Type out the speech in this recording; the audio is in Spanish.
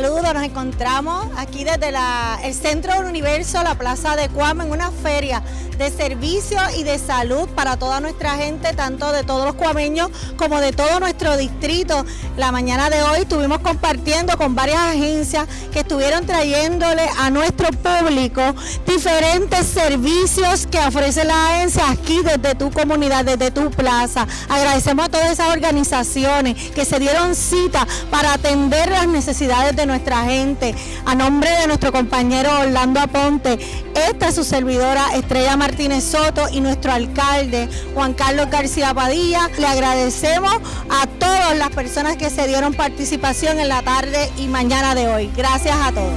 Saludos, nos encontramos aquí desde el Centro del Universo, la Plaza de Cuama, en una feria de servicio y de salud para toda nuestra gente, tanto de todos los cuameños como de todo nuestro distrito. La mañana de hoy estuvimos compartiendo con varias agencias que estuvieron trayéndole a nuestro público diferentes servicios que ofrece la agencia aquí desde tu comunidad, desde tu plaza. Agradecemos a todas esas organizaciones que se dieron cita para atender las necesidades de nuestra gente. A nombre de nuestro compañero Orlando Aponte, esta es su servidora Estrella Martínez Soto y nuestro alcalde Juan Carlos García Padilla. Le agradecemos a todas las personas que se dieron participación en la tarde y mañana de hoy. Gracias a todos.